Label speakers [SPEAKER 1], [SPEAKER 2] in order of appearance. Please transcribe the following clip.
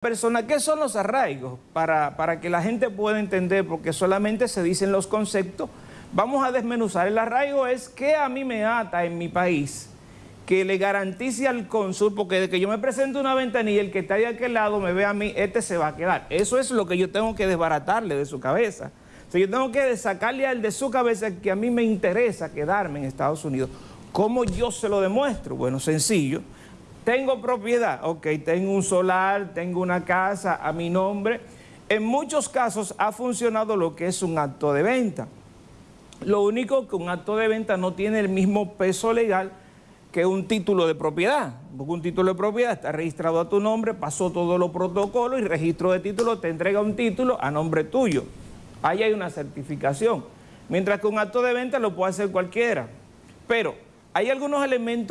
[SPEAKER 1] persona, ¿qué son los arraigos? Para, para, que la gente pueda entender, porque solamente se dicen los conceptos, vamos a desmenuzar. El arraigo es que a mí me ata en mi país, que le garantice al cónsul, porque de que yo me presento una ventanilla, el que está de aquel lado me ve a mí, este se va a quedar. Eso es lo que yo tengo que desbaratarle de su cabeza. O yo tengo que sacarle al de su cabeza que a mí me interesa quedarme en Estados Unidos. ¿Cómo yo se lo demuestro? Bueno, sencillo. Tengo propiedad, ok, tengo un solar, tengo una casa a mi nombre. En muchos casos ha funcionado lo que es un acto de venta. Lo único que un acto de venta no tiene el mismo peso legal que un título de propiedad. Porque un título de propiedad está registrado a tu nombre, pasó todos los protocolos y registro de título te entrega un título a nombre tuyo. Ahí hay una certificación. Mientras que un acto de venta lo puede hacer cualquiera. Pero hay algunos elementos